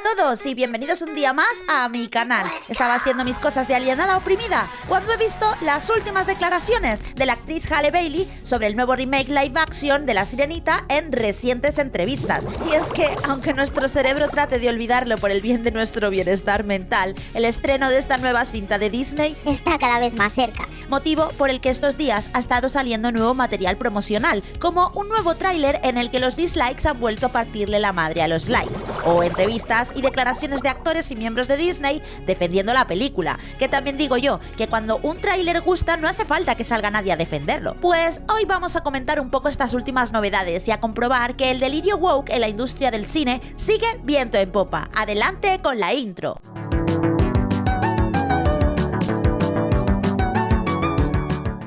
a todos y bienvenidos un día más a mi canal. Estaba haciendo mis cosas de alienada oprimida cuando he visto las últimas declaraciones de la actriz Halle Bailey sobre el nuevo remake live action de La Sirenita en recientes entrevistas. Y es que, aunque nuestro cerebro trate de olvidarlo por el bien de nuestro bienestar mental, el estreno de esta nueva cinta de Disney está cada vez más cerca. Motivo por el que estos días ha estado saliendo nuevo material promocional, como un nuevo tráiler en el que los dislikes han vuelto a partirle la madre a los likes, o entrevistas y declaraciones de actores y miembros de Disney defendiendo la película, que también digo yo, que cuando un tráiler gusta no hace falta que salga nadie a defenderlo. Pues hoy vamos a comentar un poco estas últimas novedades y a comprobar que el delirio woke en la industria del cine sigue viento en popa. Adelante con la intro.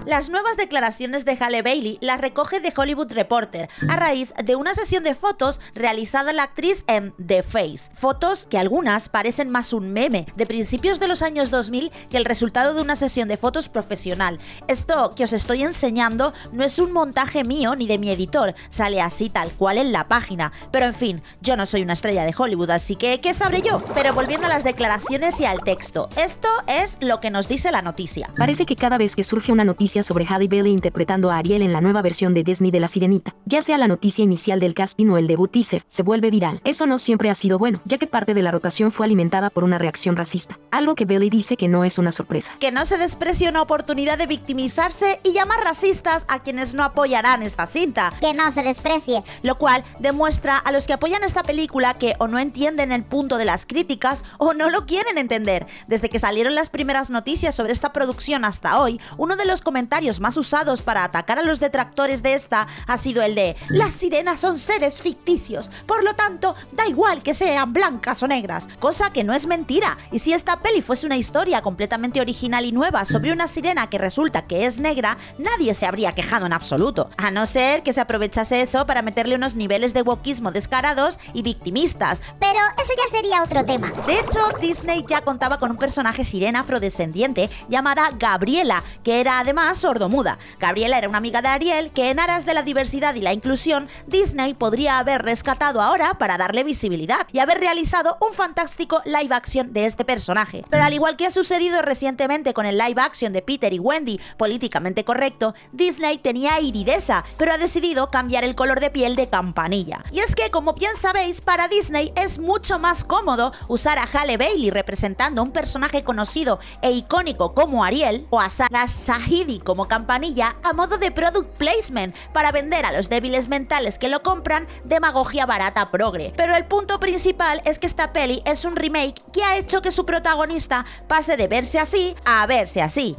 Las nuevas declaraciones de Halle Bailey las recoge The Hollywood Reporter a raíz de una sesión de fotos realizada la actriz en The Face. Fotos que algunas parecen más un meme de principios de los años 2000 que el resultado de una sesión de fotos profesional. Esto que os estoy enseñando no es un montaje mío ni de mi editor, sale así tal cual en la página. Pero en fin, yo no soy una estrella de Hollywood, así que ¿qué sabré yo? Pero volviendo a las declaraciones y al texto, esto es lo que nos dice la noticia. Parece que cada vez que surge una noticia sobre Halle Bailey interpretando a Ariel en la nueva versión de Disney de La Sirenita. Ya sea la noticia inicial del casting o el debut teaser, se vuelve viral. Eso no siempre ha sido bueno, ya que parte de la rotación fue alimentada por una reacción racista. Algo que Bailey dice que no es una sorpresa. Que no se desprecie una oportunidad de victimizarse y llamar racistas a quienes no apoyarán esta cinta. Que no se desprecie. Lo cual demuestra a los que apoyan esta película que o no entienden el punto de las críticas o no lo quieren entender. Desde que salieron las primeras noticias sobre esta producción hasta hoy, uno de los comentarios más usados para atacar a los detractores de esta ha sido el de las sirenas son seres ficticios, por lo tanto da igual que sean blancas o negras, cosa que no es mentira. Y si esta peli fuese una historia completamente original y nueva sobre una sirena que resulta que es negra, nadie se habría quejado en absoluto, a no ser que se aprovechase eso para meterle unos niveles de wokismo descarados y victimistas. Pero eso ya sería otro tema. De hecho, Disney ya contaba con un personaje sirena afrodescendiente llamada Gabriela, que era además sordo muda. Gabriela era una amiga de Ariel que en aras de la diversidad y la inclusión, Disney podría haber rescatado ahora para darle visibilidad y haber realizado un fantástico live action de este personaje. Pero al igual que ha sucedido recientemente con el live action de Peter y Wendy, políticamente correcto, Disney tenía iridesa, pero ha decidido cambiar el color de piel de campanilla. Y es que, como bien sabéis, para Disney es mucho más cómodo usar a Halle Bailey representando a un personaje conocido e icónico como Ariel, o a Sarah Sahidi como campanilla a modo de product placement para vender a los débiles mentales que lo compran demagogia barata progre. Pero el punto principal es que esta peli es un remake que ha hecho que su protagonista pase de verse así a verse así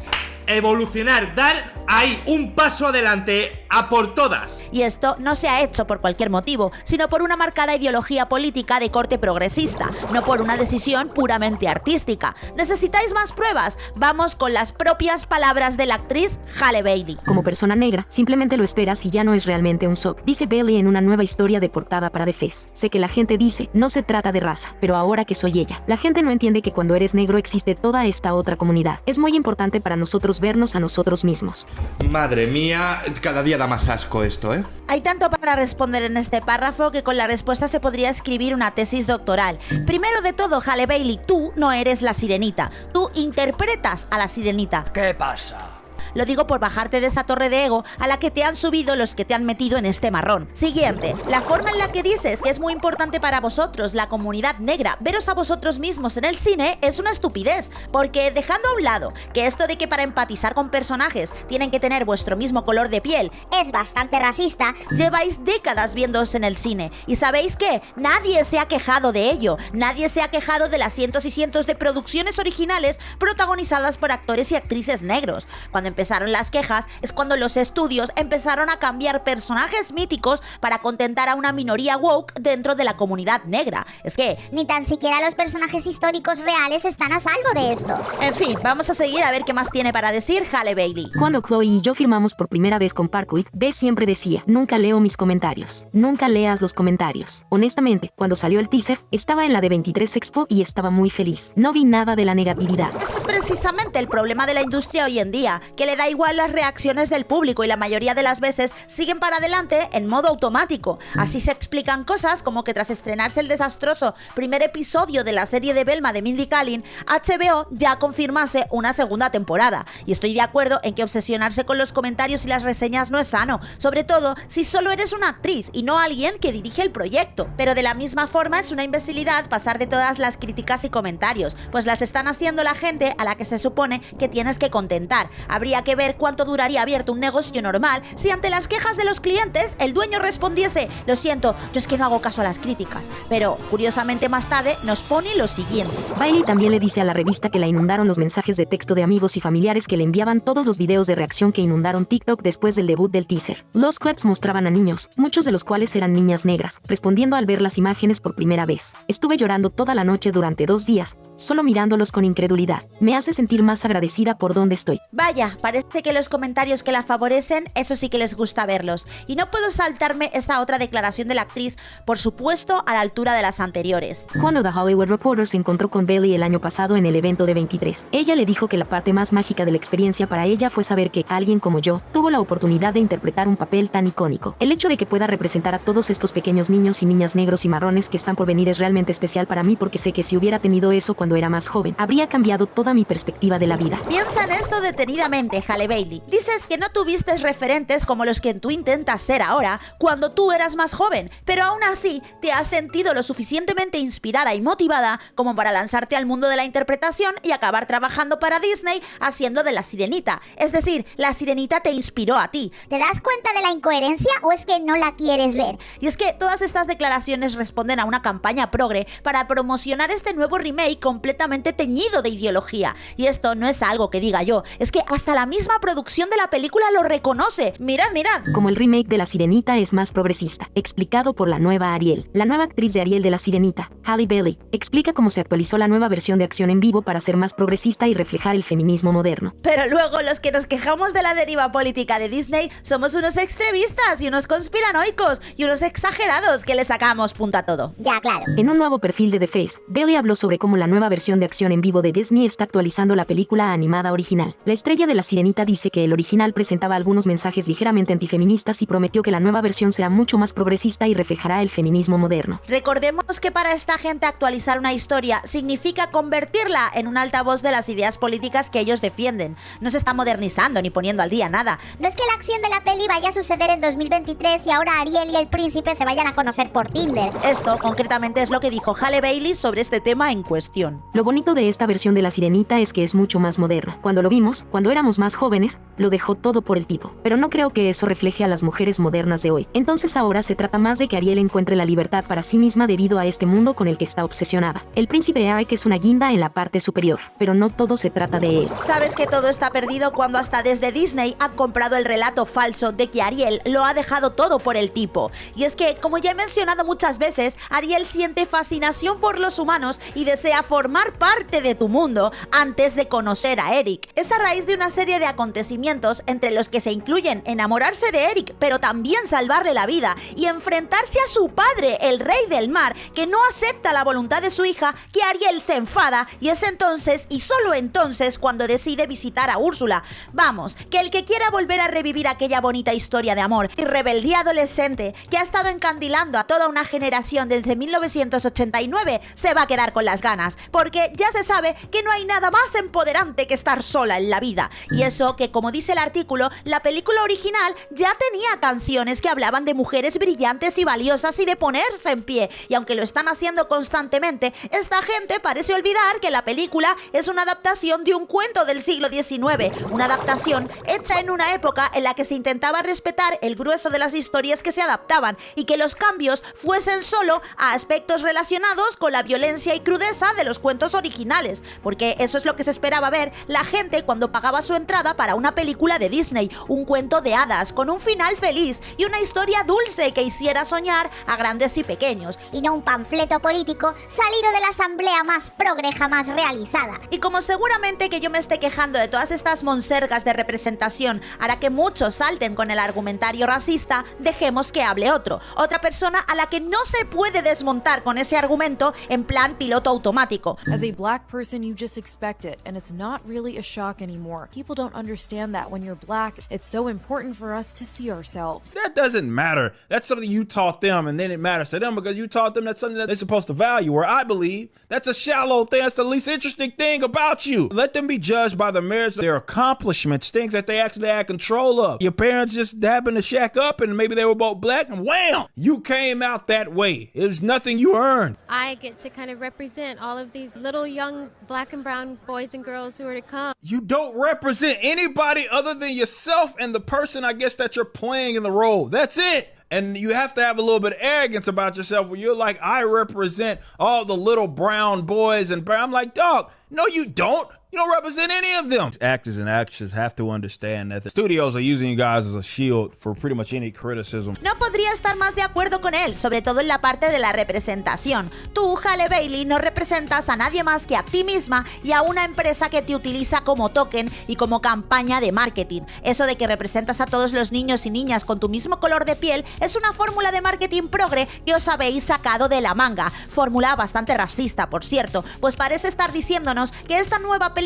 evolucionar, dar ahí un paso adelante a por todas. Y esto no se ha hecho por cualquier motivo, sino por una marcada ideología política de corte progresista, no por una decisión puramente artística. ¿Necesitáis más pruebas? Vamos con las propias palabras de la actriz Halle Bailey. Como persona negra, simplemente lo esperas y ya no es realmente un shock, dice Bailey en una nueva historia de portada para The Face. Sé que la gente dice, no se trata de raza, pero ahora que soy ella, la gente no entiende que cuando eres negro existe toda esta otra comunidad. Es muy importante para nosotros vernos a nosotros mismos. Madre mía, cada día da más asco esto, ¿eh? Hay tanto para responder en este párrafo que con la respuesta se podría escribir una tesis doctoral. Primero de todo, Halle Bailey, tú no eres la sirenita. Tú interpretas a la sirenita. ¿Qué pasa? Lo digo por bajarte de esa torre de ego a la que te han subido los que te han metido en este marrón. Siguiente, la forma en la que dices que es muy importante para vosotros, la comunidad negra, veros a vosotros mismos en el cine es una estupidez, porque dejando a un lado que esto de que para empatizar con personajes tienen que tener vuestro mismo color de piel es bastante racista, lleváis décadas viéndoos en el cine y sabéis que nadie se ha quejado de ello, nadie se ha quejado de las cientos y cientos de producciones originales protagonizadas por actores y actrices negros. Cuando empezaron las quejas es cuando los estudios empezaron a cambiar personajes míticos para contentar a una minoría woke dentro de la comunidad negra. Es que... Ni tan siquiera los personajes históricos reales están a salvo de esto. En fin, vamos a seguir a ver qué más tiene para decir Halle Bailey. Cuando Chloe y yo firmamos por primera vez con Parkwood, Bess siempre decía, nunca leo mis comentarios. Nunca leas los comentarios. Honestamente, cuando salió el teaser, estaba en la de 23 Expo y estaba muy feliz. No vi nada de la negatividad. Ese es precisamente el problema de la industria hoy en día, que le da igual las reacciones del público y la mayoría de las veces siguen para adelante en modo automático. Así se explican cosas como que tras estrenarse el desastroso primer episodio de la serie de Belma de Mindy Kaling, HBO ya confirmase una segunda temporada. Y estoy de acuerdo en que obsesionarse con los comentarios y las reseñas no es sano, sobre todo si solo eres una actriz y no alguien que dirige el proyecto. Pero de la misma forma es una imbecilidad pasar de todas las críticas y comentarios, pues las están haciendo la gente a la que se supone que tienes que contentar. Habría que ver cuánto duraría abierto un negocio normal si ante las quejas de los clientes el dueño respondiese, lo siento, yo es que no hago caso a las críticas. Pero curiosamente más tarde nos pone lo siguiente. Bailey también le dice a la revista que la inundaron los mensajes de texto de amigos y familiares que le enviaban todos los videos de reacción que inundaron TikTok después del debut del teaser. Los clips mostraban a niños, muchos de los cuales eran niñas negras, respondiendo al ver las imágenes por primera vez. Estuve llorando toda la noche durante dos días, solo mirándolos con incredulidad. Me hace sentir más agradecida por donde estoy. Vaya, parece que los comentarios que la favorecen, eso sí que les gusta verlos. Y no puedo saltarme esta otra declaración de la actriz, por supuesto, a la altura de las anteriores. Cuando The Hollywood Reporter se encontró con Bailey el año pasado en el evento de 23, ella le dijo que la parte más mágica de la experiencia para ella fue saber que alguien como yo tuvo la oportunidad de interpretar un papel tan icónico. El hecho de que pueda representar a todos estos pequeños niños y niñas negros y marrones que están por venir es realmente especial para mí porque sé que si hubiera tenido eso cuando era más joven, habría cambiado toda mi perspectiva de la vida. Piensa en esto detenidamente, Halle Bailey. Dices que no tuviste referentes como los que tú intentas ser ahora cuando tú eras más joven, pero aún así te has sentido lo suficientemente inspirada y motivada como para lanzarte al mundo de la interpretación y acabar trabajando para Disney haciendo de la sirenita. Es decir, la sirenita te inspiró a ti. ¿Te das cuenta de la incoherencia o es que no la quieres ver? Y es que todas estas declaraciones responden a una campaña progre para promocionar este nuevo remake completamente teñido de ideología. Y esto no es algo que diga yo, es que hasta la misma producción de la película lo reconoce. Mirad, mirad. Como el remake de La Sirenita es más progresista, explicado por la nueva Ariel. La nueva actriz de Ariel de La Sirenita, Halle Bailey, explica cómo se actualizó la nueva versión de acción en vivo para ser más progresista y reflejar el feminismo moderno. Pero luego los que nos quejamos de la deriva política de Disney somos unos extremistas y unos conspiranoicos y unos exagerados que le sacamos punta a todo. Ya, claro. En un nuevo perfil de The Face, Bailey habló sobre cómo la nueva versión de acción en vivo de Disney está actualizando la película animada original. La estrella de La Sirenita dice que el original presentaba algunos mensajes ligeramente antifeministas y prometió que la nueva versión será mucho más progresista y reflejará el feminismo moderno. Recordemos que para esta gente actualizar una historia significa convertirla en un altavoz de las ideas políticas que ellos defienden. No se está modernizando ni poniendo al día nada. No es que la acción de la peli vaya a suceder en 2023 y ahora Ariel y el príncipe se vayan a conocer por Tinder. Esto concretamente es lo que dijo Halle Bailey sobre este tema en cuestión. Lo bonito de esta versión de La Sirenita es que es mucho más moderna. Cuando lo vimos, cuando éramos más jóvenes, lo dejó todo por el tipo. Pero no creo que eso refleje a las mujeres modernas de hoy. Entonces ahora se trata más de que Ariel encuentre la libertad para sí misma debido a este mundo con el que está obsesionada. El príncipe Eric es una guinda en la parte superior, pero no todo se trata de él. Sabes que todo está perdido cuando hasta desde Disney ha comprado el relato falso de que Ariel lo ha dejado todo por el tipo. Y es que, como ya he mencionado muchas veces, Ariel siente fascinación por los humanos y desea formar parte de tu mundo antes de conocer a Eric. Es a raíz de una serie de acontecimientos entre los que se incluyen enamorarse de Eric, pero también salvarle la vida y enfrentarse a su padre, el rey del mar, que no acepta la voluntad de su hija, que Ariel se enfada y es entonces y solo entonces cuando decide visitar a Úrsula. Vamos, que el que quiera volver a revivir aquella bonita historia de amor y rebeldía adolescente que ha estado encandilando a toda una generación desde 1989 se va a quedar con las ganas, porque ya se sabe que no hay nada más empoderante que estar sola en la vida. Y eso que, como dice el artículo, la película original ya tenía canciones que hablaban de mujeres brillantes y valiosas y de ponerse en pie. Y aunque lo están haciendo constantemente, esta gente parece olvidar que la película es una adaptación de un cuento del siglo XIX, una adaptación hecha en una época en la que se intentaba respetar el grueso de las historias que se adaptaban y que los cambios fuesen solo a aspectos relacionados con la violencia y crudeza de los cuentos originales, porque eso es lo que se esperaba ver la gente cuando pagaba su entrada para una película de Disney, un cuento de hadas con un final feliz y una historia dulce que hiciera soñar a grandes y pequeños. Y no un panfleto político salido de la asamblea más progre jamás realizada. Y como seguramente que yo me esté quejando de todas estas monsergas de representación hará que muchos salten con el argumentario racista, dejemos que hable otro. Otra persona a la que no se puede desmontar con ese argumento en plan piloto automático. As a black person, you just expect it, and it's not really a shock anymore. People people don't understand that when you're black, it's so important for us to see ourselves. That doesn't matter. That's something you taught them, and then it matters to them because you taught them that's something that they're supposed to value. Or I believe that's a shallow thing. That's the least interesting thing about you. Let them be judged by the merits of their accomplishments, things that they actually had control of. Your parents just happened to shack up, and maybe they were both black, and wham, you came out that way. It was nothing you earned. I get to kind of represent all of these little young black and brown boys and girls who are to come. You don't represent anybody other than yourself and the person, I guess, that you're playing in the role. That's it. And you have to have a little bit of arrogance about yourself where you're like, I represent all the little brown boys and. I'm like, dog, no, you don't. You don't represent any of them. Actors and actresses have to understand that the studios are using you guys as a shield for pretty much any criticism. No podría estar más de acuerdo con él, sobre todo en la parte de la representación. Tú, Halle Bailey, no representas a nadie más que a ti misma y a una empresa que te utiliza como token y como campaña de marketing. Eso de que representas a todos los niños y niñas con tu mismo color de piel es una fórmula de marketing progre que os habéis sacado de la manga. Fórmula bastante racista, por cierto, pues parece estar diciéndonos que esta nueva película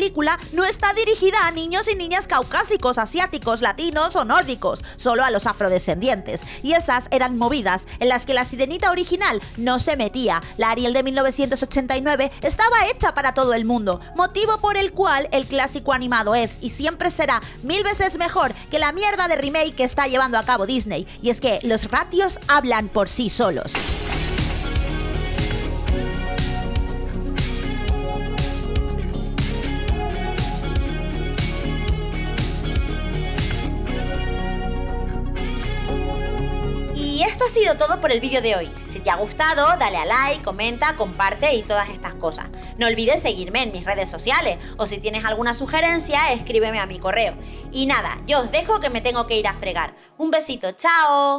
no está dirigida a niños y niñas caucásicos, asiáticos, latinos o nórdicos, solo a los afrodescendientes. Y esas eran movidas en las que la sirenita original no se metía. La Ariel de 1989 estaba hecha para todo el mundo, motivo por el cual el clásico animado es y siempre será mil veces mejor que la mierda de remake que está llevando a cabo Disney. Y es que los ratios hablan por sí solos. Ha sido todo por el vídeo de hoy. Si te ha gustado, dale a like, comenta, comparte y todas estas cosas. No olvides seguirme en mis redes sociales o si tienes alguna sugerencia, escríbeme a mi correo. Y nada, yo os dejo que me tengo que ir a fregar. Un besito, chao.